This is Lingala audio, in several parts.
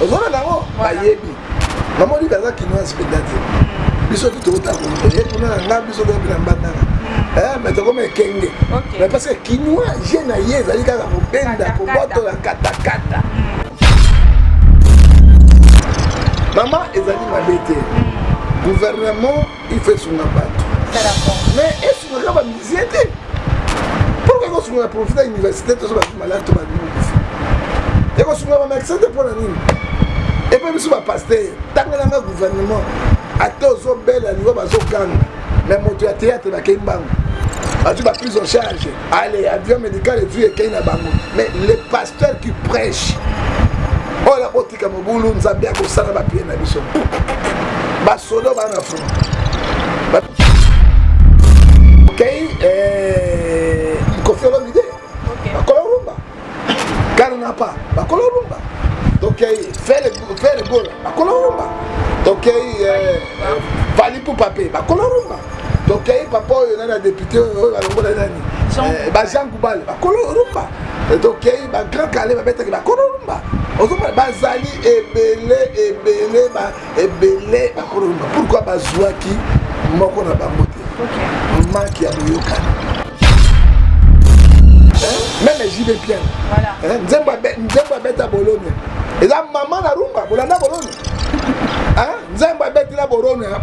ozona nango bayebi namoni kaza kinoise mpenza te biso tu tokotakoye kuna na nga biso toyebi na mbandana me tokoma ekenge mais parce que kinois je na ye ezali kaka kobenda kobotola katakata mama ezali mabe te gouvernement il faut esunga bato mais esungaka ba musicien te pourquoi ekosunga na profita ya université tozo bato malade to babimokisi ekosunga ba médecin te mpo na nini epe biso bapaster tangelanga gouvernement ata ozobela liwa bazoganga me moto ya théâtre bakei mbango bazwi ba prise en charge Allez, avion médical et vie ekei na bango. Mais les pasteurs qui prêchent, oh la botika mobulu, nzambe ya kosala ba pieds na biso. Ba sodo ba na front. Okay, eh, kofi olomide. Okay. Akolo rumba. Karnapa bakolo rumba tokei fere fere gola bakolo rumba tokei eh, vali pupa pe bakolo rumba tokei papa oyo nani ya depute oyo balongola nani eh, ba jean gubal bakolo rumba eh, tokei ba grand kale babetaki bakolo rumba ozomona bazali ebele ebele ebele bakolomba pourkui bazwaki moko na bango te maki ya boyokani meme jibe piane nzembo abeta bolone eza mama na rumba bolanda bolone nzembo abetela bolone wana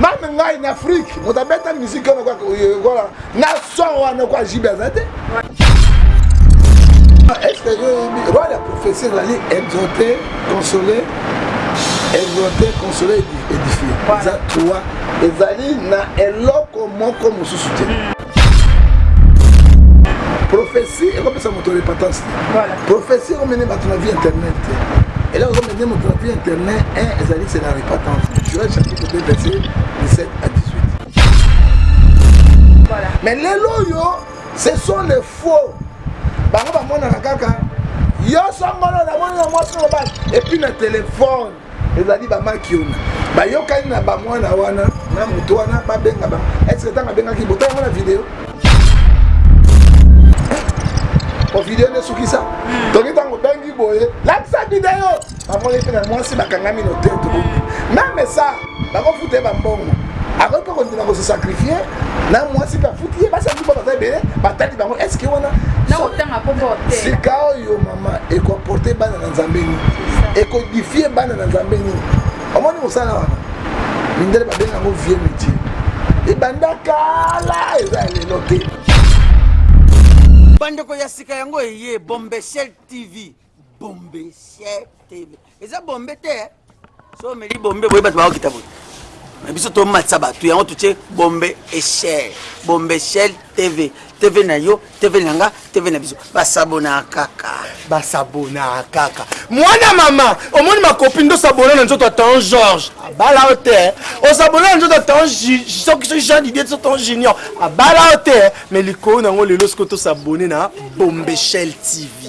mame ngai na afrike moto abeta miziki wana kaka oyekola na son wana kwa jibe aza te est-ce que oyebi roi ya prophétie ezali exhorter consoler exhorter consoler édifier eza trois ezali na eloko moko mosusu te prophétie ekopesa moto repentance te prophétie ekomene bato na vie internet te eloko ekomene moto na vie internet un ezali c'est la repentance joel chapitre 2 verset 17 à 18 mais lelo oyo ce sont les faux bango bamonaka kaka yo songolo namoni na mwasi mobali epuis na telefone ezali bamakiona bayokani na bamwana wana na moto wana babenga ba eske ntango abengaki botala mona video o video nde esukisa toki ntango obengi boye lakisa video bamoni mpe na mwasi bakangami na hotel tobomi meme sa bakofuta ye bambongo akoki mpe kondima kosesakrifie na mwasi mpe afuti ye basaki mpo baza ebele batali bango eske wana sika oyo mama ekoporte bana na nzambe nini ekodifie bana na nzambe nini omoni mosala wana mindele babenga yango vie métier ebanda kala eza ya lelo te bandeko ya sika yango eye bombeshel tv bombe sier tv eza bombe te eh? so omeli bombe boye bato bakokita boye na biso tomatisa bato yango totie bombe echel bombe echel tv tv na yo tv na nga tv na biso basabona kaka basabona kaka mwana mama omoni makopi nde osabona na nzoto ya tan george abala yo te eh? osabona na nzoto ya tan soki soki jean didie so tan junior abala yo te eh? mais likolo na yango lelo soki tosabone na bombechel tv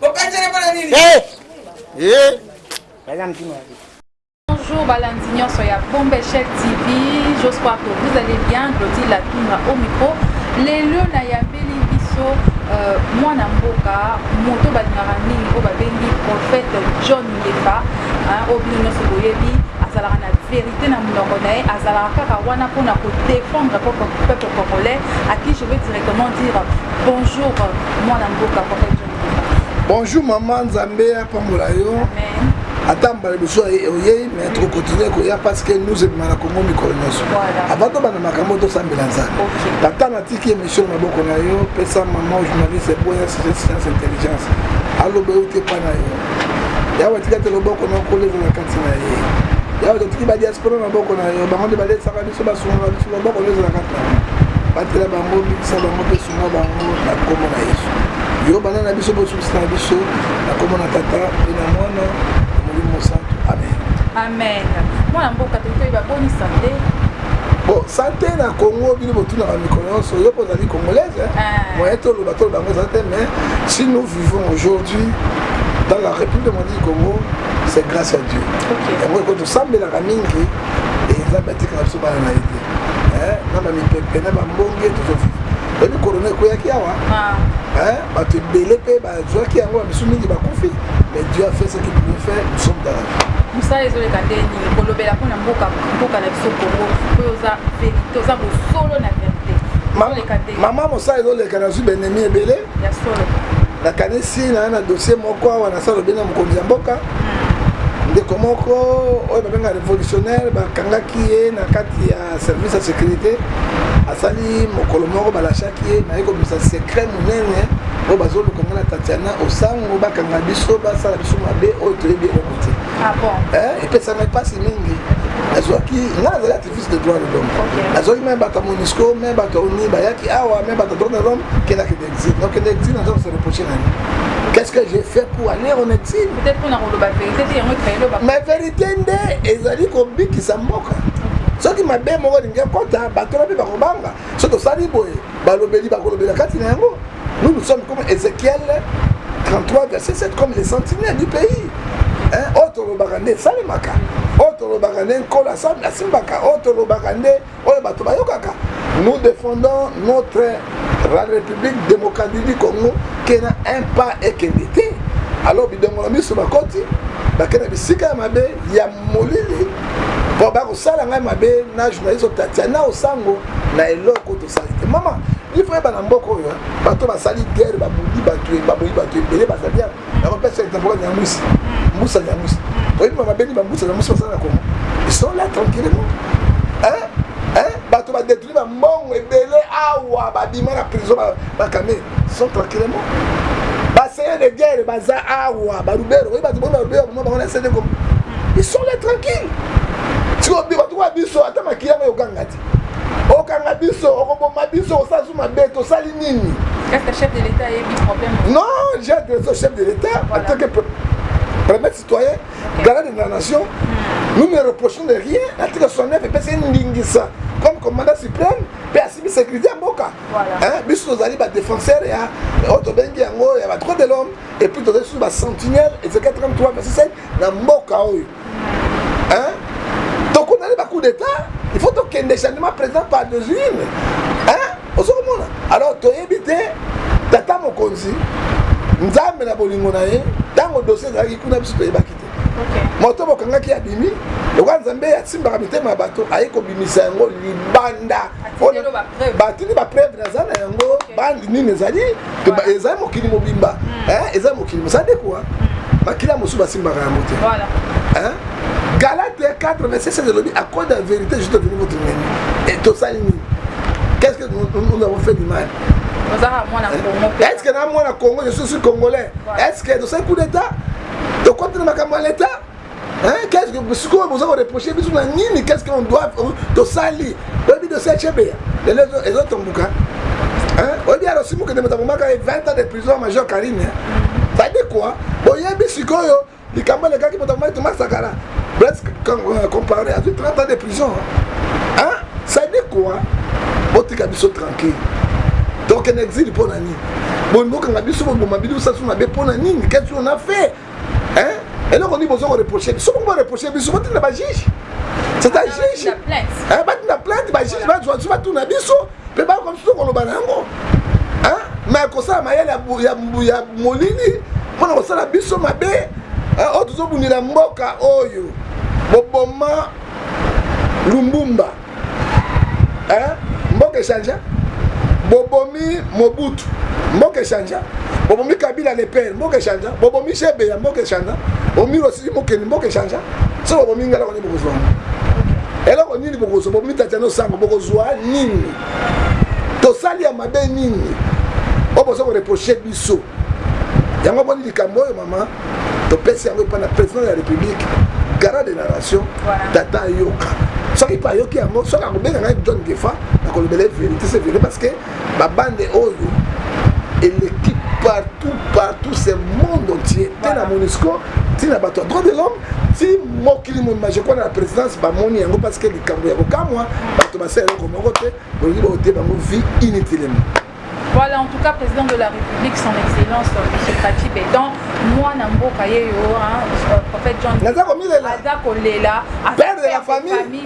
Bokanjana pona nini? Eh! Eh! Baza mtima wapi? Bonjour balandi nyonso ya Bombe Shell TV. J'espère que vous allez bien. Glody Latunga au micro. Lelo na yambeli biso euh, mwana mboka moto balingaka mingi oyo babengi prophète John Ngefa oyo bino nyonso boyebi azalaka na vérité na monoko na ye azalaka kaka wana mpona kodefendre peuple congolais à qui je veux directement dire Bonjour mwana mboka papa John Bokasa. Bonjour maman Nzambe apambola yo. Amen. ata mbala liboso oyei me tokokontinue koya parce que nous ebima na kongo mikolo nyonso avant tobanda makambo tosambela nzambe tata natiki émission na maboko na yo pesa maman journaliste boya sujet science intelligence aloba euti epa na yo yawe atika te loboko na okoleza na kati na ye yawe totiki badiaspora na maboko na yo bango nde balesaka so basungaka biso maboko nde ezalaka tala batela bango bikisa bango mpe sunga bango na nkombo na yesu yo bana na biso bosukisa na biso na nkombo na tata mpe na mwana molimo mosantu amen amen mwana mboka tokoki baboni sante bo sante na congo bino botunaka mikolo nyonso yo mpo ozali congolaise ah. moyen toloba toloba yango eza te mais si nous vivons aujourd'hui dans la république de mandi congo c'est grâce à dieu yango eko tosambelaka mingi et nzambe atikaka biso bana na ye te eh, na bamipepe na bambonge tozovivre oyebi korona ekweyaki awa ah. eh, bato ebele mpe bazwaki yango bamisu mingi bakufi mais dieu a fait ce qu'il pouvait faire nous sommes dans la vie mosala ezoleka nde nini kolobela mpo na mboka mboka na biso kongo oyo oza verité oza bosolo na verité mama mosala ezoleka nazwi benemi ebele Ya solo. Nakanisi na na dossier moko awa na salo bena mokonzi ya mboka. Hmm. Ndeko moko oyo babenga revolutionnaire bakangaki ye na kati ya service ya sécurité asali mokolo moko balashaki ye naye kobimisa secret monene oyo bazoluka ngai na tatiana osango bakanga biso basala biso mabe oyo toyebi eloko te ah eh, epesamai mpasi mingi nazwaki ngai nazali de droit de l'homme azwaki me bato ya monisco me bato ya oni bayaki awa me bato ya droit de l'homme kendaki na exil donc kende exil naza kose reproche na nini qu'est-ce que j'ai fait pour aller en exil ma vérité nde ezali kobikisa mboka soki mabe moko elingi ekota bato na mpe bakobanga soki tosali boye Balobeli bakolobela kati na yango. Nous nous sommes comme Ezekiel 33 verset 7 comme les sentinelles du pays. Hein? Oyo tolobaka nde esalemaka. Oyo tolobaka nde nkolo asimbaka. Oyo tolobaka nde oyo bato bayokaka. Nous défendons notre la République démocratique du Congo qui n'a un pas et qui était. Alors bidongola miso bakoti bakenda bisika ya mabe ya molili po bakosala ngai mabe na journaliste otatia na osango na eloko tosali te mama ifo yeba na mboka oyo bato basali guerre babudi bato baboyi bato ebele bazali yango nakopesa etempoka nyamwisi mbusa nyamwisi oyebi mama beni bambusa nyamwisi basala na kongo ils sont là tranquillement bato badetruire ba mbongo ebele awa ba bima na prison ba kame sont tranquillement ba seigneur de guerre baza awa ba rubero oyi bato bona rubero boma bango na sede ko ils sont là tranquille siko bi bato kwa biso ata makila ngo yokanga ti okanga biso okoboma biso osala su mabe tosali nini non j'ai adresse au chef de l'état en tant que premier citoyen garant de la nation nous ne reprochons de rien article 69 epesi ye ndingisa comme commandant suprême mpe asimbi sécurité ya mboka biso tozali badéfenseur ya oyo tobengi yango ya badroit de l'homme epuis tozali susu basentinelle ezeka 33 verset 7 na mboka oyo tokondani bacoup d'état il faut tokende gendarme président par desune Ozo komona? Alors toyebi te tata mokonzi Nzambe na bolingo na ye tango dossier ezalaki kuna biso toyebaki te. Moto bokangaki abimi lokola Nzambe asimbaka mitema ya bato aye kobimisa yango libanda. Batindi ba preuve naza na yango bandi nini ezali ezali mokili mobimba. Eh ezali mokili mosala de quoi? Makila mosusu basimbaka yango te. Voilà. Hein? Galate 4 verset 16 elobi à cause de la vérité je suis devenu votre ennemi. Et tosali nini? qu'est-ce que nous avons fait du mal est-ce que na mwana congo je suis congolais est-ce que tosali coup d'état tokoti na makambo ya l'état qu'est-ce que sikoyo boza koreproche biso na nini qu'est-ce qu'on doit tosali oyebi dosie chebeya lelo ezotombuka oyebi alosimu kende moto abomaka ye 20 ans de prison major karine ça dit quoi boyebi sikoyo Likambo elekaki moto amaki Thomas Sakara Blaise Compaoré azwi 30 ans de prison hein ça dit quoi botika biso tranquille tokende exil mpo na nini boni bokanga biso boboma bino sasu mabe mpo na nini qu'est-ce qu'on a fait hein eloko nini bozo koreproche biso bongo boreproche biso botinda bajuge c'est un juge batinda plainte bajuge bazwa biso batuna biso mpe bayoka mosusu koloba na yango me kosala mayele ya molili mpo na kosala biso mabe oyo oh, tozobundela mboka oyo boboma lumbumba mboka echange bobomi mobutu mboka echange bobomi kabila lepere mboka echange bobomi shebe ya mboka echange omiro sisi mokeni mboka echange so bobomi ngala bokozwa yango eloko nini bokozwa bomitata no sango bokozwa nini tosali ya mabe nini oyo boza koreproche biso yango boni likambo oyo mama topesi yango epai na président ya république garant de la nation tata yoka soki mpe ayoki yango soki akobenga ngai john gefa nakolobela ye verité se verité parce que Ba bande oyo eleki partout partout ce monde entier te na monisco ti na bato ya droit de l'homme ti mokili mobima je crois na la présidence bamoni yango parce que likambo ya kokamwa bato basala eloko moko te bolingi baote bango vie inutilement Voilà, en tout cas, président de la République, son excellence, euh, M. Fatih Béton, moi, Namboka Yeyo, hein, euh, prophète John, Naza Komilela, Aza Kolela, Père de la famille.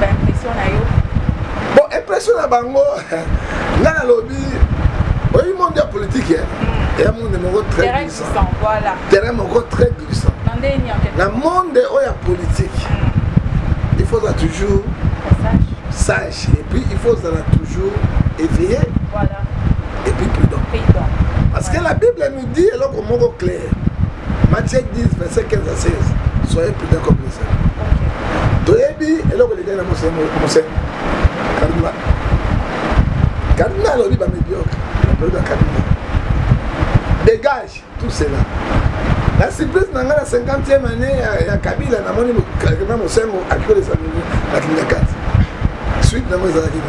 ba impression na yo bon impression na bango nga nalobi oyebi monde ya politique ya hmm. monde moko très glissant voilà terrain moko très glissant na monde oyo ya politique hmm. il faut ozala toujours sage et puis il faut ozala toujours éveillé voilà et puis prudent parce que la bible nous dit eloko moko clair Matthieu 10, verset 15 à 16. Soyez prudents comme les hommes. toyebi eloko elekaki na moseni kadima kadima alobi bamediocre alobi bakadima dégage tout cela na surprise na ngai na 50e année ya kabila namoni kadima mosengo akikolesa na kingakati suite nango ezalaki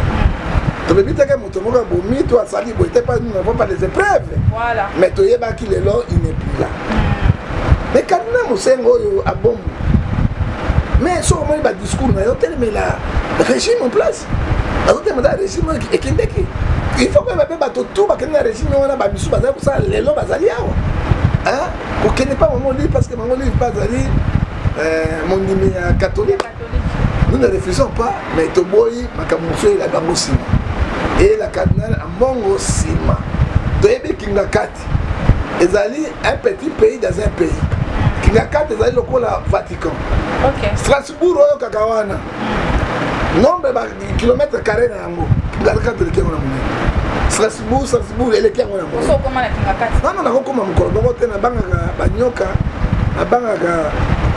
tobebi teke moto moko abomi to asali boye te pas nous n'avons pas les épreuves voilà. mais toyebaki lelo il n'est plus là hmm. mais kadina mosengo oyo abomu mais soki omoni badiscours na yo telemela régime en place azotelemela régime oyo ekendeki il faut koyeba mpe bato tu bakende na régime wana bamisu bazali kosala lelo bazali awa kokende mpa bango live parce que bango live bazali mondimi ya katholike nous ne refusons pas mais toboyi makambo mosusu eyelaka yango nsima eyela cardinal ambongo nsima toyebi kingakati ezali un petit pays dans un pays kingakati ezali lokola vatican okay. strasbourg oyokaka wana nombre bakilomètre carré na yango galaka to leke ngona munene strasbourg strasbourg eleki yango yango nano nakokoma mokolo moko te nabangaka banyoka nabangaka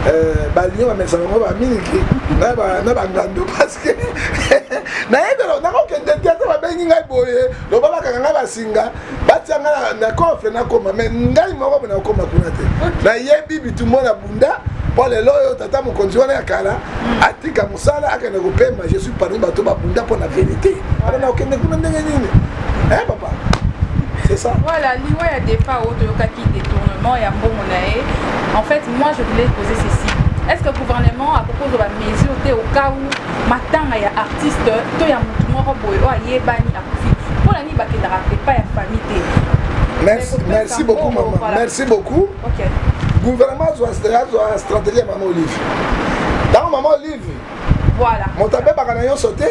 eh, balion bamesa bango bamiliki na bangandu parceke nayebelo nakokende te ata babengi ngai boye loba bakanga ngai basinga batia nga na coffre nakoma mais ngai moko mpe nakoma kuna te nayebi bitumbo na bunda mpo lelo oyo tata mokonzi wana ya kala mm. atika mosala akende kopema je suis parmi bato babunda mpo na verité wana nakokende kuna ndenge nini e eh, papa c'est ça voilà liwa ya départ oyo toyokaki détournement ya mbongo na ye en fait moi je voulais poser ceci est ce que gouvernement akoki ozwa bamesure te au cas où matanga ya artiste to ya motu moko boye oyo ayebani Pona nini bakendaka epai ya famille te? Merci, merci beaucoup maman. Merci beaucoup. Okay. Gouvernement azwa azwa stratégie ya maman Olive. Tango maman Olive. Voilà. Moto abebaka na nyonso te.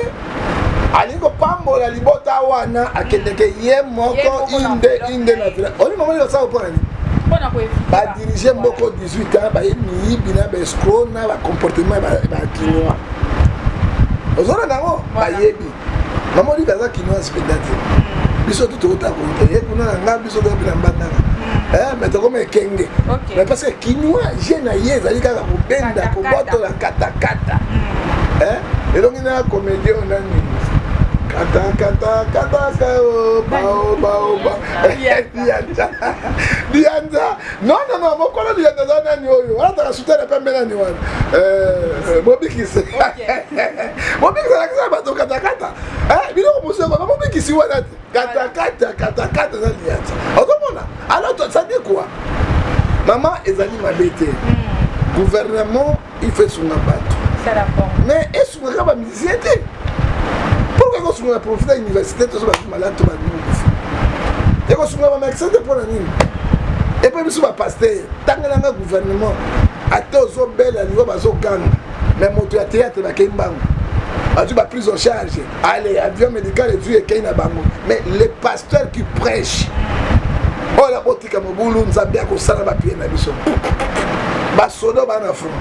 alingi kopambola libota wana akendeke mm. ye moko inde inde na vila oyebi mama nini osala mpona nini badirige mboko 18 ans baye miyibi na baescro na bacomportement ya bakinois ozona nango bayebi maman olive aza kinoise mpenza te biso tu tokota kote ye kuna na nga biso toyapi na mbandaka eh, mais tokoma ekenge mais parce que kinois je na ye ezali kaka kobenda kobotola katakata hmm. eh, elongi na comédie oyo nani katakatakataka o baobaoba dianza Non non non mokolo liya naza nani oyo azaka soutien na pembe nani wana euh, mobikisi mobikisi alakisa bato katakata eh, biloko mosusu yango mobikisi wana te katakata katakata na liya ti ozomona alors ça dit quoi mama ezali mabe te hmm. gouvernement il faut esunga bato mais esungaka ba musicien te pourquoi ekosunga na profite ya université tozo bato malade to babimukufi ekosunga ba médecin te mpo na nini epai biso bapaster tangelanga gouvernement ata ozobela liwa bazoganga mais moto ya théâtre bakei mbango bazwi ba prise en charge Allez, avion médical et vie ekei na bango. Mais les pasteurs qui prêchent, oh la botika mobulu, nzambe ya kosala ba pieds na biso. Ba sodo ba na front.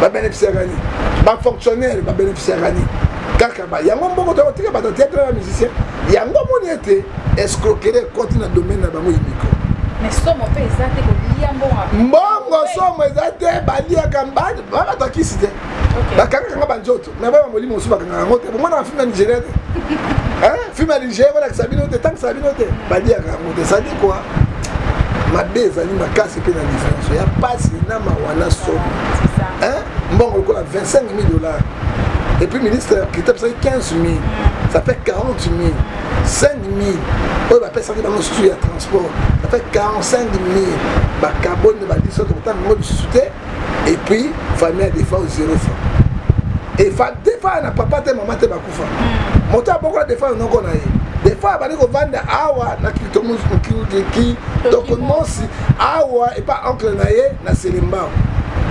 Ba bénéficier gani. Ba fonctionnaires ba bénéficier gani. Kaka ba yango mboko to tika ba théâtre na musicien. Yango moni ete escroquerie konti na domaine na bango yimiko. Mais somo pe ezate ko liya mbongo. Mbongo somo ezate ba liya kamba ba ba takisi te. Okay. Ba kanga kanga ba njoto. na bana molimo mosusu bakangaka yango te bomonaka filme ya nigeria te filme ya nigeria balakisa bino te etangisa bino te baliaka yango te ezali kua mabe ezali makasi mpe na diference ya mpasi na mawa na somo mbongo lokola 25 000 dollars et puis ministre qui tape ça 15 000 ça fait 40 000 5 000 oyo bapesaki bango lisusu ya transport ça fait 45 000 bakaboni balisi tokotanga yango lisusu te et puis famille ya defa zero franc efa defa na papa te mama te bakufa hmm. moto abokola defa na noko na ye defa abandi kovanda awa na kiliki tokomosi awa epa oncle na ye na selembao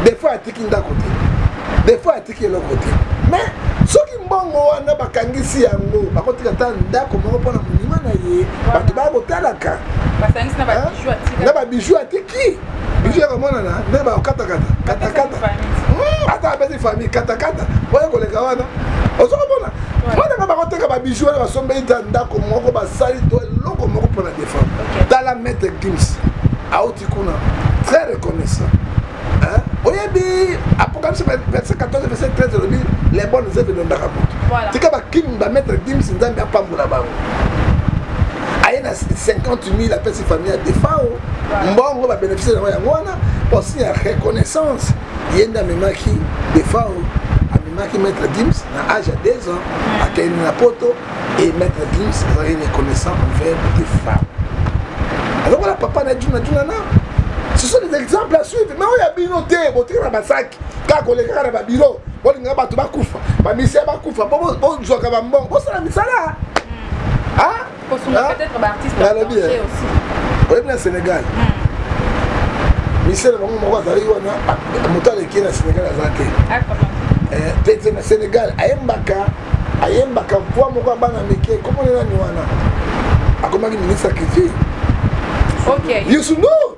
defa atiki ndako te defa atiki eloko te mais soki mbongo wana bakangisi yango bakotika ata ndako moko mpo na monima na ye bato baya kotalaka na babiju atiki Bijou ya komonana nde ba katakata katakata hmm, ata abeti famille katakata oye koleka wana ozo komona mwana nga bakoteka ba bijou wana basombeli ta ndako moko basali to eloko moko mpo na defense tala maître gims auti kuna très reconnaissant oyebi apocalypse verset 14 verset 13 elobi les bonnes œuvres elondaka moto tika bakimi bamaître gims nzambe apambola bango aye na 50 000 apesi famille ya defao mbongo ba bénéfice yango yango wana posi ya reconnaissance ye nde amemaki defao amemaki maître dims na age ya 2 ans hmm. akende na poto e maître dims azalaki reconnaissant envers defao alokola papa na juna juna na ce sont des exemples à suivre mais oyo ya bino te botika na basaki kaka kolekaka na babiro bolingaka bato bakufa bamisia bakufa bozwaka bambongo bosala misala hmm. ah? kosunga peut-être ba artistes nalobi oyebi na Sénégal hmm. misele bango moko azali wana moto aleki na Sénégal aza te te te na Sénégal ayembaka ayembaka poa moko abana mike komonenani wana akomaki ministre ya culture okay. yusuno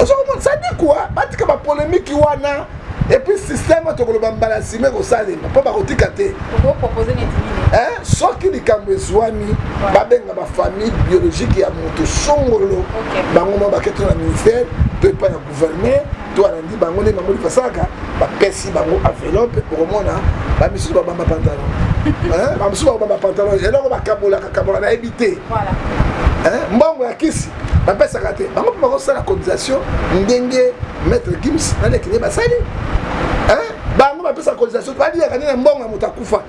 ozo komona ça dit quoi batika ba polémique wana et puis système oyo tokoloba mbala nsima ekosalema mpo bakotika te soki likambo ezwami babenga bafamille biologique ya moto songolo bango ma baketana ministère to epai gouverneur to alandi bango ndenge bamoni basalaka bapesi bango enveloppe okomona bamisusu babamba pantalon bamisusu babamba pantalon eloko bakabolaka kabola nayebi te mbongo ya kisi bapesaka te bango mpe bakosala cotisation ndenge maître gims na lekine basali bango bapesaka cotisation baliyaka nde na mbongo ya moto akufa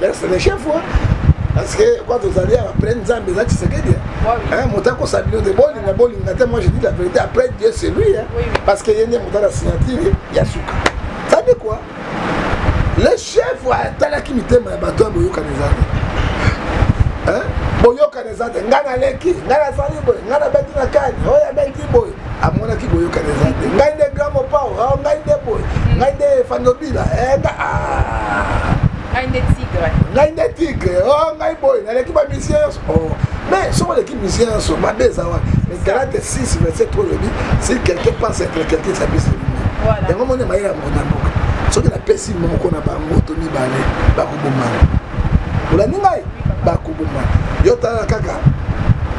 Merci le chef wa parce que quand tozali ya après nzambe eza tshisekedi hein moto akosa bino te bolinga bolinga te moi je dis la vérité après dieu c'est lui hein parce que ye nde moto ala signature ya suka ça dit quoi le chef wa atalaki mitema ya bato ya boyokani ezali hein boyokani eza te ngai naleki ngai nazali boye ngai nabeti na kani oyo abeti boye amonaki boyokani eza te ngai nde grand mopao oh, ngai nde boye hmm. ngai nde fandobila eh, ah. ngai nde tigre ngai nde tigre o oh, ngai boye naleki bamisien nyonso oh. mais soki oleki misien nyonso mabe eza wana mais galate 6 verset 3 olobi si quelqu'un pense être quelqu'un sabisi yango moni mayele ya moko na mboka soki napesi moko na bango to mibale bakobomana olandi ngai bakobomana yo tala kaka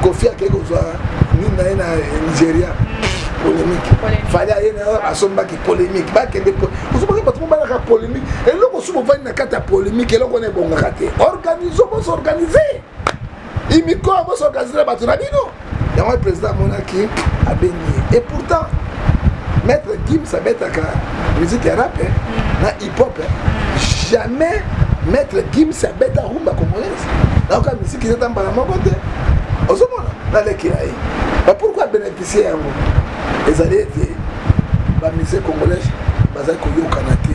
kofi akei kozwa nini naye na nigeria polémique fali aye nayo asombaki polémique bakende ozomaki bato mobalaka polémique eloko soki bovandi na kati ya polémique eloko wana ebongaka te organise bos organise imikoa bos organise na bato na bino yango ye président amonaki abengi ye et pourtant maître gims abetaka musique ya rap na hip hop jamais maître gims abeta rumba congolaise nayoka miziki eza ta mbala moko te ozomona nalekela ye ba pourkui abénéficie yango ezali ete bamise congolais bazali koyokana te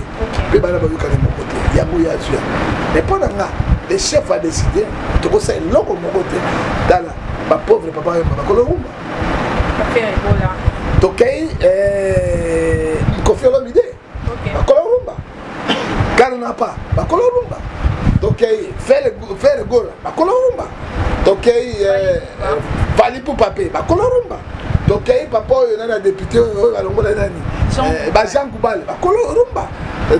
mpe bana bayokani moko te yango ye azwi yango mais mpo na nga le chef a décidé tokosala eloko moko te tala bapauvre papa oyo bakolowumba tokei eh, kofi olomide bakolo rumba karnapa bakolo rumba tokei fere gola bakolo rumba tokei valipupa mpe bakolo rumba tokei papa oyo nani ya depute oyo balongola nani bajean kubale bakolo rumba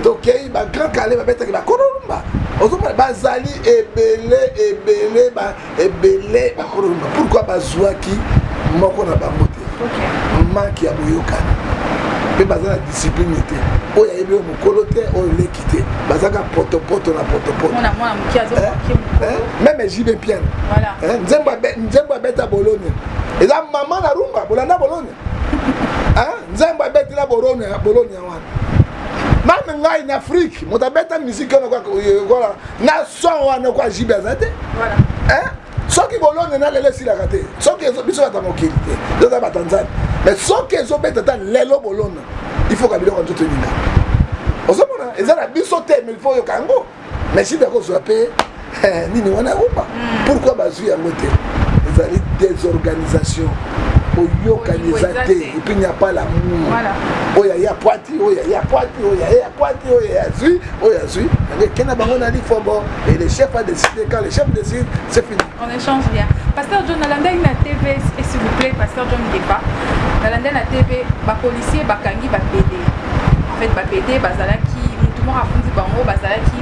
tokei bagrand kale babetaki bakolo rumba ozomona bazali ebele ebele ebele bakolo loba pourquoi bazuaki moko na bango te manque ya boyokani mpe baza na discipline te oyo ayebi oyo mokolo te oyo leki te bazaka potopoto na potopoto meme jb piane nzembo abeta bolone eza mama na rumba bolanda bolone nzambe abetela bolonia bolonia wana mame ngai na afrike moto abeta miziki wana kola na son wana kwa jibe aza te soki bolonia na lelo esilaka te soki biso bata mokili te toza bata nzambe mais soki ezobeta ta lelo bolona il faut ka biloko nzoto elinga ozomona eza na biso te mais il faut oyoka yango mais shida akozwa mpe eh, nini wana ya rumba hmm. pourquoi bazwi yango te ezali désorganisation boyokani eza te epuis nya pas lamour oyo aye akwati oyo aye akwati oyo aye akwati oyo aye azwi oyo azwi yango ekenda bango na lifobo et le chef a décidé quand le chef décide c'est fini On echange bien. Pasteur John nalandaki na TV et s'il vous plaît Pasteur John Ngefa nalandaki na TV ba policiers bakangi ba PD en fait ba PD bazalaki mutu moko afundi bango bazalaki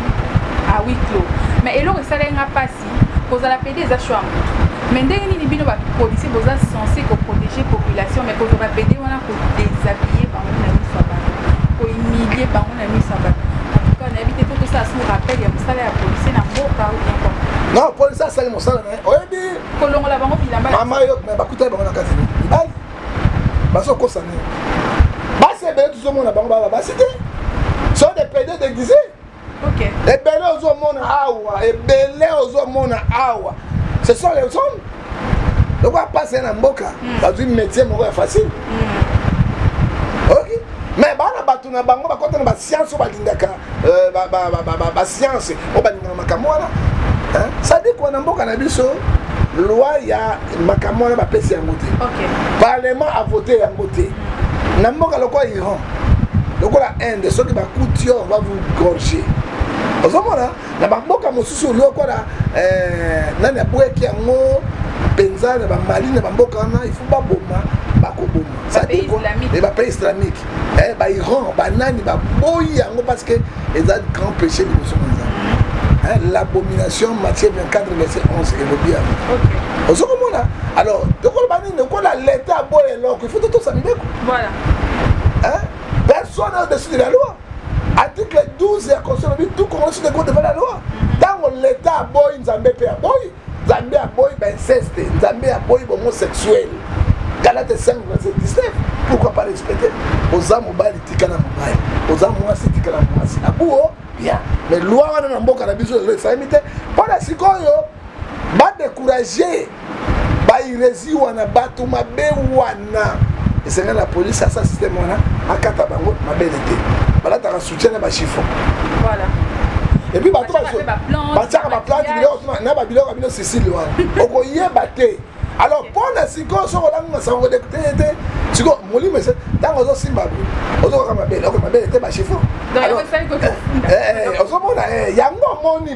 à huis clos mais eloko esalaki nga pasi kozala PD eza choix ya mutu mais ndenge nini bino ba policiers boza censé ko protéger population mais kozwa ba PD wana ko déshabiller bango na miso ya bato ko humilier bango na miso ya bato non polisi asali mosala na ye oyebi kolongola bango bilamba mama yo me bakutani bango na kati mibali bazokosa nini basi ebele tozomona bango baba basi te so de pede deguise ebele ozomona awa ebele ozomona awa ce sont les hommes lokola pasi ya na mboka hmm. bazwi métier moko ya facile hmm. oki mais bana bato na bango bakota na basiance oyo balingaka euh, basiance oyo balingaka makambo wana sadiki wana mboka na biso loi ya makambo wana bapesi yango te parlement avote yango te hmm. na mboka lokola iran lokola inde soki bakuti yo va vous gorger ozomona na bamboka mosusu lokola eh, nani abweki yango mpenza na bamali na bamboka wana ifo baboma bakoboma bapays islamique eh, eh, bairan banani baboyi yango parce que eza grand péché liboso na nzambe l'abomination matthieu 24 verset 11 elobi yango ozo komona alors tokoloba nini lokola leta aboya eloko ifo totosa mibeko personne au-dessus de la loi Article 12 ya constitution elobi tout congolais sont ego devant la loi tango l'etat aboyi nzambe pe aboyi nzambe aboyi ba inceste nzambe aboyi bomo sexuel galate 5 verset 19 pourquoi pas respecter oza mobali tika na mobali oza mwasi tika na mwasi abuo bien mais loi wana na mboka na biso lelo esalemi te mpo na sikoyo badécourage Bairezi wana batu mabe wana esengeli na police asa système wana akata bango mabele te balataka soutien na ba chiffon voilà et puis bato batiaka ba plante biloko na ba biloko bino Sicile wana okoyeba te alors mpo na sikoyo soki olangi masango te te te sikoyo molimo ese ntango ozosimba ozokaka mabele oko mabele te bashifo ozomona yango omoni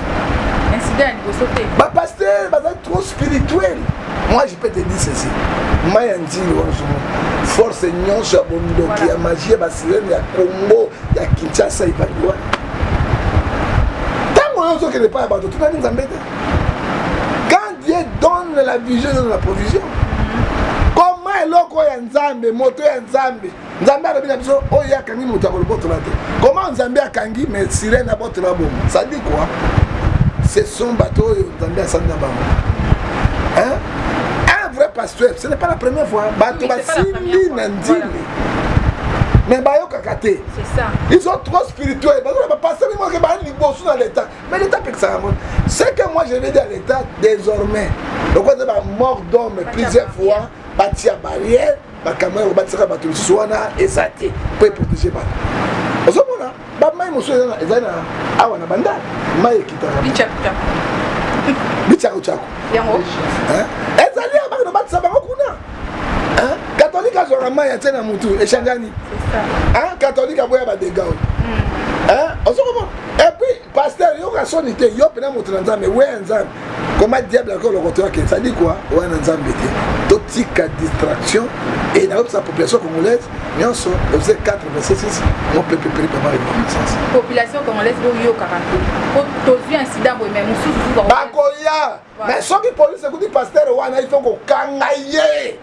incident ya liboso te ba pasteur bazali trop spirituel moi je peux te dire ceci mai ya nzili wanzumu force nyonso ya bondoki ya magie ya basirene ya congo ya kinshasa ebali wana ntango oyo ozokende epai ya bato tunani nzambe te quand dieu donne la vision donne la provision koma eloko ya nzambe moto ya nzambe Nzambe alobi na biso oyo ye akangi moto akolobotola te. Comment Nzambe akangi mais sirène abotola bongo? Ça dit quoi? Ce sont bato oyo Nzambe asali na bango. Hein? Un vrai pasteur, ce n'est pas la première fois. Bato basimbi na nzili. Mais bayokaka te. C'est ça. Ils sont trop spirituels. Bazo na pasteur ni moke ba liboso na l'état. Mais l'état pekisa yango. Ce que moi je vais dire à l'état désormais. Donc on a mort d'homme plusieurs fois, bâti à barrière. bakama ya kobatisaka bato mosusu wana eza te mpo eprotege bato ozomona bamai mosusu ezali na awa na banda mai ekitaka bicakucaku ezali ya baka nobatisa bango kuna katolike azwaka mai atie na motu echangani katolike aboya badega oyo ozokomona epuis Pasteur yoka soni te yo pena moto na nzambe weya nzambe koma diable yako lokoto yake ezali kua oya na nzambe te totika distraction e nayebisa population congolaise nyonso efuse 426 mopepe peri papa reconnaissance population congolaise boyokaka te po tozwi incident boye mai mosusu bakoya mai soki polise ekuti pasteur wana il faut kokanga ye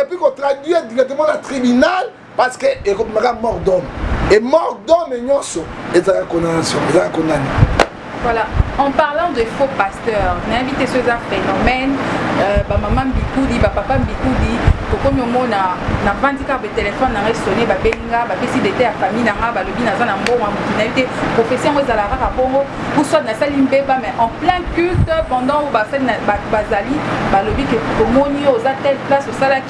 epuis kotraduire directement na tribunal Parce que ekobima ka mort d'homme. Et mort d'homme nyonso ezalaka condamnation, ezalaka condamné. Voilà, en parlant de faux pasteurs, nayebi te soki eza phénomène euh, bamama mbikudi bapapa mbikudi tokomi omona navandi kaka betelefone na ngai sone babengi nga bapesi dete ya famille na nga balobi naza na mbongo ya motu nayebi te profesi yango ezalaka kaka bongo uswat nasali mbeba mais en plein culte pendant oyo basali bazali balobi ke tomoni yo oza telle place osalaki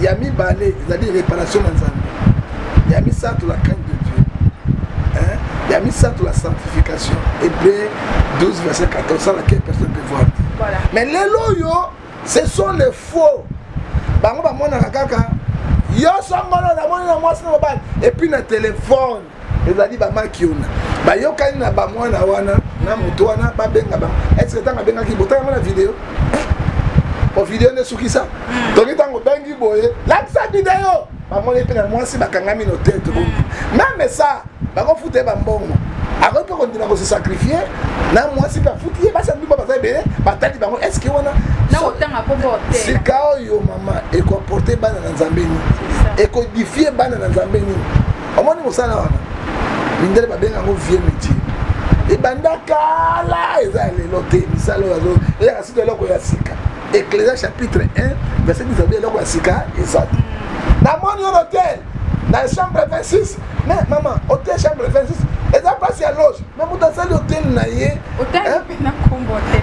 Ya mibale ezali reparation na Nzambe. Ya misato la crainte de Dieu. Hein? Ya misato la sanctification. Hébreu 12 verset 14 ça laquelle personne peut voir. Voilà. Mais lelo yo ce sont les faux. Bango bamonaka kaka yo songolo namoni na mwasi na mobali et puis na téléphone ezali ba makiona bayokani na ba mwana wana na moto wana babenga ba eske ntango abengaki botala yango na video eh, o video nde sukisa hmm. toki ntango obengi boye lakisa video bamoni mpe na mwasi bakangami no te tobongi hmm. meme sa bakofuta ye bambongo akoki mpe kondima kosesakrifie na mwasi mpe afuti ye basi ya ndumba baza ebele batali bango eske wana sika oyo mama ekoporte bana na nzambe nini ekodifie bana na nzambe nini omoni mosala wana mindele babenga yango vieux métier ebanda kala eza ya lelo te misala oyo eyaka sika eloko ya sika ecclesia chapitre 1 verset 10 abi eloko ya sika eza te namoni yo hotel na chambre 26 me mama hotel chambre 26 eza mpasi ya loge me moto asali hotel na ye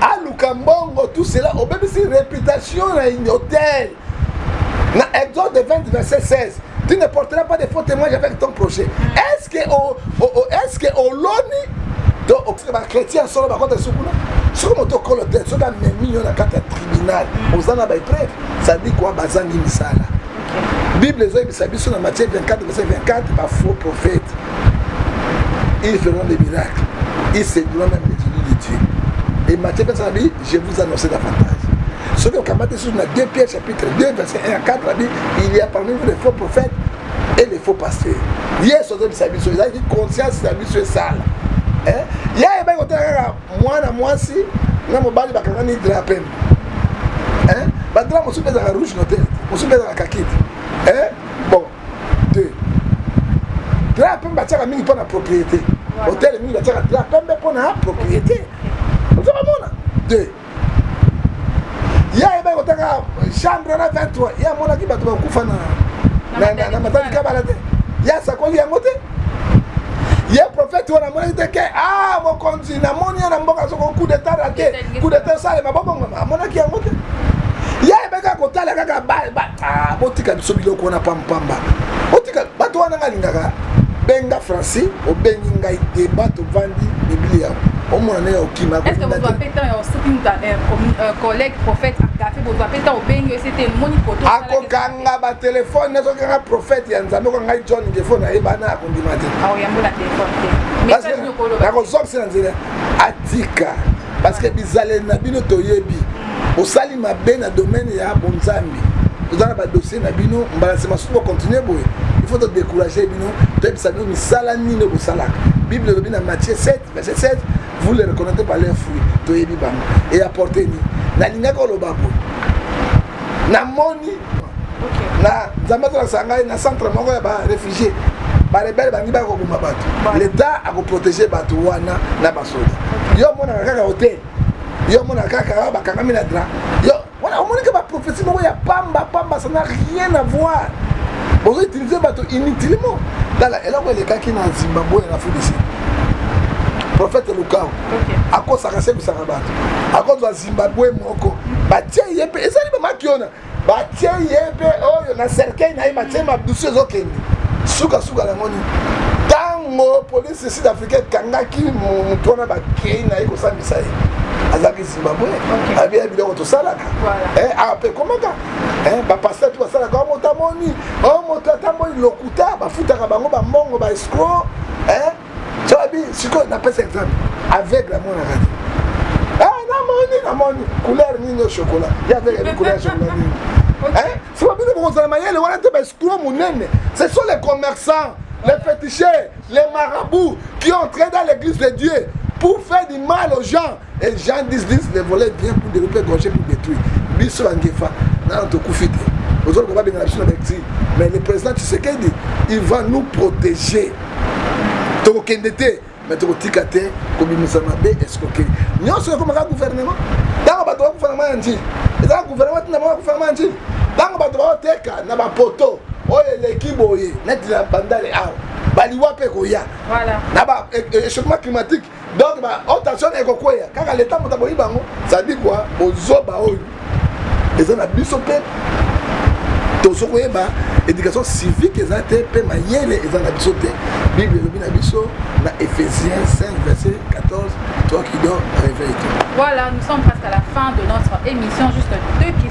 aluka mbongo tout cela obebisi réputation na hotel na exode 20 verset 16 tu ne porteras pas de faux témoignage avec ton projet est ce que est ce que oloni to bachrétien ya solo bakota lisusu kuna soki moto okolo te soki amemi yo na kati ya tribunal oza na baepreuve sadi kwa bazangi misala bible ezoyebisa biso na matie 24 verset 24 bafaux prophète ils feront des miracles ils séduiront même les élus de dieu et matie 25 Je vous annonce davantage. Soki okamati lisusu na 2 Pierre chapitre 2 verset 1 à 4 abi il y a parmi vous des faux prophètes et les faux pasteurs. Yesu azobisa biso ezalaki conscience na biso esala. Eh? Ye ayebaki kotala kaka mwana mwasi na mobali bakangani dra pembe. Eh? Badra mosusu mpe ezalaka rouge note, mosusu mpe ezalaka kakiti. Eh? 2 drap ya pembe batiaka mingi mpo na propriété hotel mingi batiaka drap ya pembe mpo na propriété oza komona 2 ya yebaki kotanga chambre na 23 ye amonaki bato bakufa na matali kabala te ye asakoli yango te ye prophète wana amonaki te ke ah mokonzi namoni ye na mboka soko coup d'état rate coup d'état esalema bobongama amonaki yango te ye ayebe kaka kotala kaka ah, botika biso biloko wana pampamba botika bato wana nga alingaka benga franci obengi ngai deba tovandi biblia omona ndenge okima est-ce que bozwa mpe temps ya soki moto collègue prophète agafe bozwa mpe temps obengi ese te moni koto akokanga nga ba telephone nazo kanga prophète ya nzambe ko ngai John Ngefo na yeba na ko ndima te awo yambo na telephone te parce que na ko zokisa na nzela atika parce que bizaleli na bino toyebi osali mabe na domaine ya bonzambi toza na badossier na bino mbala nsima mosusu bokontinue boye il faut todécourage bino toyebisa bino misala nini bosalaka bible elobi na matie 7 Mais c'est cette, vous les reconnaissez par leurs fruits, toyebi bango. Et apporter ni. Nalingaka oloba boye. Namoni na nzambe azalakisa ngai na centre moko ya baréfugié barebele bangi baya koboma bato l'état akoprotege bato wana na basoda yo omonaka kaka hotel yo omonaka kaka bakangami na dra yo Wana omoni ke ba prophetie moko ya pamba pamba ça n'a rien à voir. Bozo utiliser bato inutilement. Tala eloko elekaki na Zimbabwe na Afrique du Sud. Prophète Lukau okay. akosaka sebisaka bato. Akozwa Zimbabwe moko. Batie ye pe ezali ba makiona. Batie ye pe oyo na cercueil na ye batie madusu ezokende. Suka suka na ngoni. Tango police sud Soki ekangaki moto wana bakei na ye kosambisa ye azalaki zimbabwe abi ya biloko tosalaka eh, awa mpe ekomaka eh, bapasteur tu basalaka o oh, moto amoni o oh, moto atamboli lokuta bafutaka bango bambongo ba escro eh, soabi sikoyo napesa exemple aveugle amonaka te namoni namoni couleur nini yo chocolat ya aveugle abi couleur chocolat nini soki bino bokozala mayele wana te baescro monene ce sont les commerçants les fétichers Les marabouts qui ont entré dans l'église de Dieu pour faire du mal aux gens. Et Jean 10, 10, les volets viennent pour développer, gorger, pour détruire. Biso Angefa, nana tokufi te. Aujourd'hui, on va bien la biso d'acti. Mais le président Tshisekedi, il va nous protéger. Tokende te, mais tokotika te, kobimisa mabe, escroquerie. Nyonso ekomaka gouvernement. Ntango bato bakufa na nji, ezalaka gouvernement ntina bango bakufa na nji. Ntango bato baoteka na bapoto oyo eleki boye neti na bandale awa baliwa mpe ekoya na ba e, e, échauffement climatique donc otation oh, ekokweya kaka leta moto aboyi bango sadi kua bozoba oyo eza na biso mpe tozo koyeba éducation civique eza te mpe mayele eza na biso te bible elobi na biso na éphésiens 5 verset 14 toi qui dors réveille toi voilà nous sommes presque à la fin de notre émission juste deux questions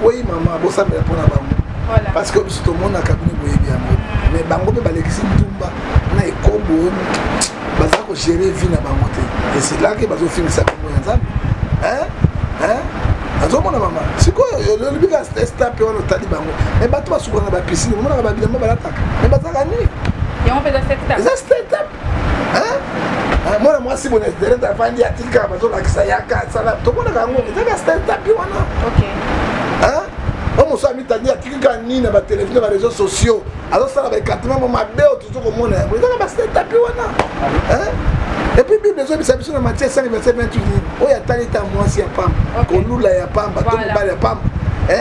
Oui maman, bosambela mpo na bango parce que biso tomonaka bino boyebi yango mais bango mpe balekisi ntumba na ekobo baza kogere vie na bango te esilaki bazofingisa bango ya nzambe azomona mama sikoyo olobi ka stape wana otali bango me bato basukolaka bapisine omonaka babilamba balataka me bazalaka nini eza stetape eh, mwana mwasi boye na internet afandi atika bazolakisa yaka asala tomonaka yango ezaka stentapi wana omosu amitandi atikika nini na batelefone na bareseau sociaux azosala baecartement mo mabe oyo tozo komona yango ezaka bastentapi wana epuis bible ezobisa biso na matie 5 verset 28 oyo atali ta mwasi ya pamba kolula ya pamba to mobali ya pamba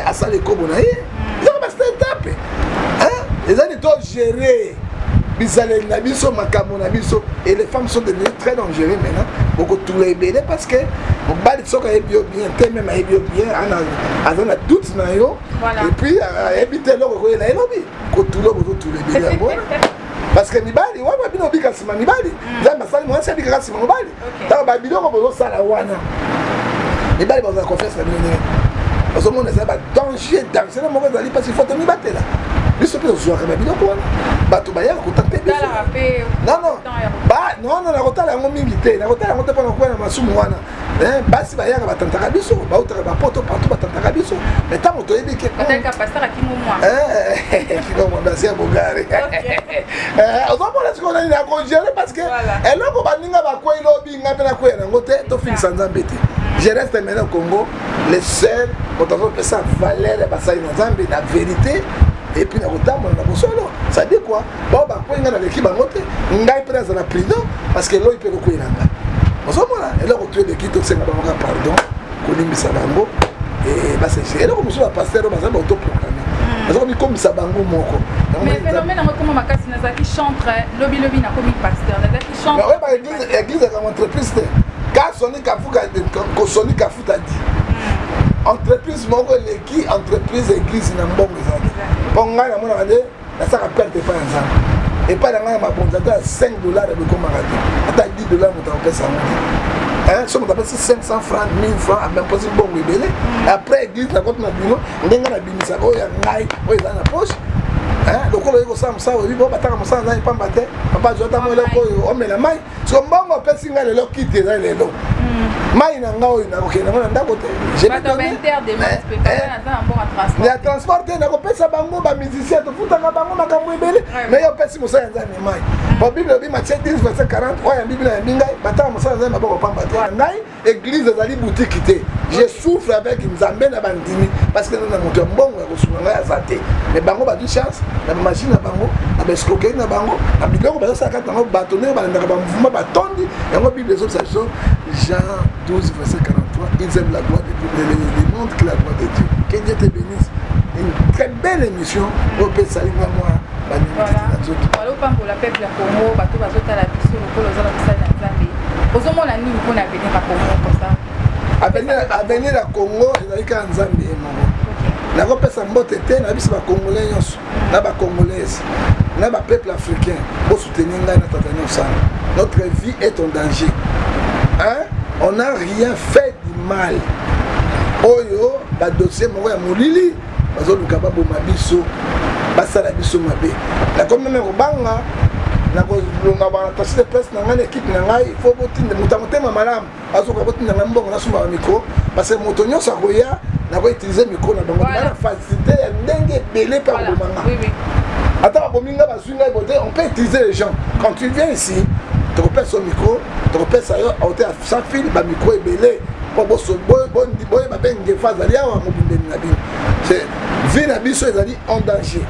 asala ekobo na ye ezaka ba statape eza nde to gérer bizaleli na biso makambo na biso et les femmes sont devenues très dangereux maintenant bokotula ebele parce que mobali soki ayebi yo bien te meme ayebi yo bien aza na doute na yo et puis ayebi te eloko ekoyela elobi kotula okototula ebele yango wana parce que mibali wana bino obika nsima mibali nzambe asali mwasi abikaka nsima mobali donc ba biloko bozo sala wana mibali bazo na confiance na bino ndenge ozomona eza ba danger danger na moko ezali parce il faut tomibatela biso mpe tozwaka na biloko wana bato bayaka kotakte bisonono nakotala yango mingi te nakotala yango te mpona koya na masumu wana eh, basi bayaka batantaka biso bautaka bapoto partout batantaka biso mai ntango toyebi ke eh, eh, kino mwa basi ya bogare Eh, ozomona sikoyo nani nakogere parce que eloko baninga bakwei lobi ngai mpe nakweya nango te tofingisa nzambe te je reste maintenant congo le seul moto azopesa valeur ya basali na nzambe na verité epuis nakotambola na bosolo sadi kua bao bakwei ngai naleki bango te ngai mpe nazala prudent parce que eloi mpe ekokwei na ngai ozomona eloko tu eleki tosenga bango ka pardon kolimbisa bango eh, basese eloko mosusu bapastere baza baotoprograme hmm. baza komikomisa bango moko eglise ekanga entreprise te ka soni kafuka kosoni kafuta di hmm. entreprise moko eleki entreprise eglise na mbongo ezali mpo ngai namonaka nde nasalaka perte epai ya nzambe epai na ngai ya mabonzi ata ya 5 dollars ekomaka te ata 10 dollars moto akopesa yango te eh, soki moto apesi 500 franc 1000 franc amemposi ah, mbongo ebele mm. après église nakoti na bino ndenge nabimisaka oyo ya ngai oyo ezali na poche eh, lokola oye kosala mosala oyebi bo bataka mosala nzangi pamba te papa azwa ata moeleko oyo omela mai so mbongo apesi ngai lelo kiti eza lelo hmm. mai na ngai oyo nakokende yango na ndako te ya transport te nakopesa bango bamusicien tofutaka bango makambo ebele mai opesi mosala ya nzambe mai po bible obi matie 10 verset 40 oyo yambi bino yambi ngai batala mosala ya nzambe maboko pamba te ngai Eglise ezali boutique te. Je souffre avec Nzambe na bandimi parce que na moto ya mbongo ya kosunga ngai aza te. Mais bango bazwi chance na ba machine na bango, na ba escroquerie na bango, na biloko bazo sala kati na bango bato ndenge balandaka ba mouvement batondi. Yango Bible ezobisa biso Jean 12 verset 43, ils aiment la gloire de Dieu, mais le monde que la gloire de Dieu. Que Dieu te bénisse. Une très belle émission. Opesa inga moi ba nini na nzoto. Walo pambola peuple ya Congo, bato bazotala biso. Polo oza na mosali na Nzambe. Ozo mona nini pona avenir ya Congo comme ça? Avenir avenir ya Congo ezali kaka Nzambe ye moko. Nakopesa mbote te na biso ba Congolais nyonso na ba Congolaises na ba peuples africains bo soutenir ngai na tata Nyosana. Notre vie est en danger. Hein? On n'a rien fait du mal. Oyo ba dossier moko ya molili bazoluka baboma biso basala biso mabe nakomi meme kobanga nakolonga baatasi de presse na ngai na ekipe na ngai fo botinda moto ya motema malamu azokoka botinda ngai mbongo nasomba bamikro parce que moto nyonso akoya nakoutilize mikro na bango bana facilité ya ndenge ebele mpe akobomanga ata babomi ngai bazwi ngai bote on peut utiliser les gens quand tu viens ici tokopesa yo mikro tokopesa yo aote ya sans fil bamikro ebele po boso boyeba pe ngefa azali awa mobundeli na bino se vie na biso ezali en danger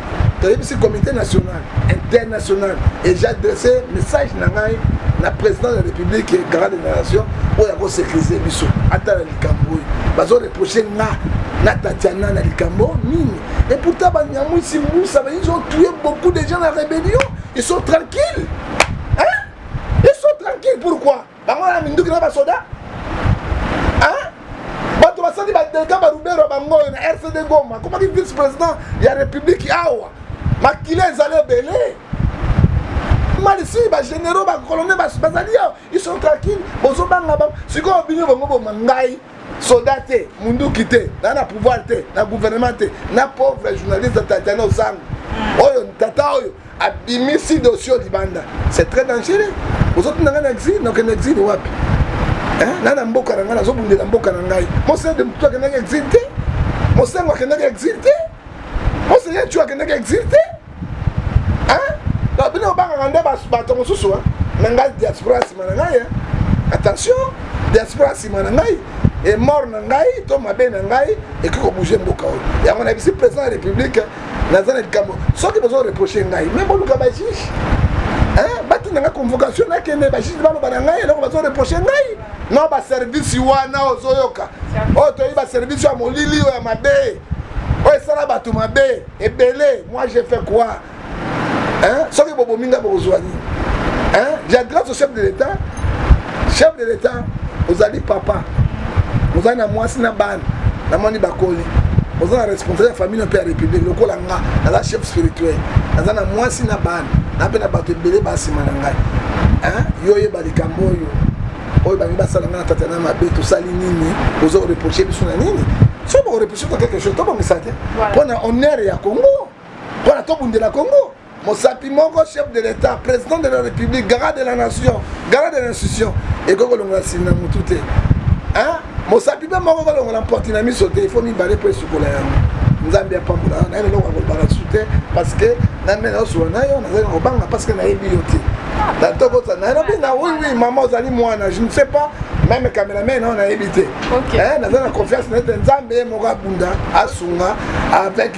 toyebisi comité national international et j'adresse message na ngai na président de la république et garant de la nation oyo akosécurise biso ata na likambo oyo bazoreproche nga na tatiana na likambo nini et pourtant banyamwisi mbusa ils ont tué beaucoup de gens na rébellion ils sont tranquilles hein ils sont tranquilles pourquoi Bango wana minduki na basoda hein? bato basali badelika barubero bango oyo na rcd goma akomaki vice président ya république awa makila ezali ebele malisi bagénéraux bacolone bazali awa iso tranquille bozobanga bango sikoyo bino bango boma ngai soda te munduki te na na pouvoir te na gouvernement te na pauvre journaliste tatana ozango oyo tata oyo Abimisi dossier oyo libanda. C'est très dangereux. Ozo tuna nga na exil, na okende exil wapi? Hein? Na na mboka na nga nazo bundela mboka na ngai. Mose de mtu akendaki exil te. Mosengo akendaki exil te. Mose Yechu akendaki exil te. Hein? Donc bino obangaka nde bato mosusu hein? na ngai diaspora nsima na ngai attention diaspora nsima na ngai emor na ngai to mabe na ngai ekoki kobouge mboka oyo yango nayebisi président ya république naza na likambo soki bozo reproche ngai me boluka bajuge batinda ngai convocation nakende bajuge baloba na ngai eloko bazo reproche ngai no baservice wana ozoyoka oyo toyebi baservice ya molili oyo ya mabe oyo esala bato mabe ebele moi je fait quoi soki bobomi ngai bokozwa nini ya grâce au chef de l'état chef de l'etat ozali papa ozali na mwasi na bana namoni bakoli oza na responsable ya famille mpe ya république lokola nga naza chef spirituel naza na mwasi na bana na mpe na bato ebele basima na ngai yo oyeba likambo oyo oyo bangi basala ngai na tata na mabe tosali nini oza koreproche biso na nini so bakoreproche to quelque chose tobongisa te mpo na honneur ya congo mpo na tobundela congo Mosapi moko, chef de l'Etat, president de la Republique, garant de la nation, garant de l'institution, ekoki kolongola nsini na mutu te. Hein? Mosapi pe moko kolongola mpoti na miso te, il faut mibale po esukola yango. Nzambe apambola yo, nayebi eloko ya kolobaka lisusu te, parce que na mena osula na yo, nazali na kobanga parce que nayebi yo te. Na tokota na elobi na oui oui maman ozali mwana, je ne sais pas meme cameraman na yo nayebi te. Okay. Eh, nazali na confiance na ete Nzambe ye moko abunda, asunga avec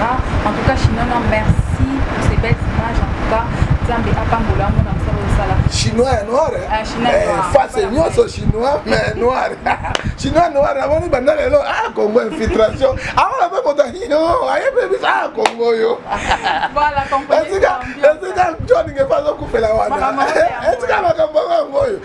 Ah, en tout cas Shinona merci pour ces belles images en tout cas Nzambe apambola yango na mosala osala chinois ya noir eh? ah, chinois eh, noir face nyonso chinois mais noir chinois noir namoni banda lelo ah congo infiltration awana mpe moto yo ayebi biso ah congo yo esika john ngefa azokufela wana esika makambo yango yango oyo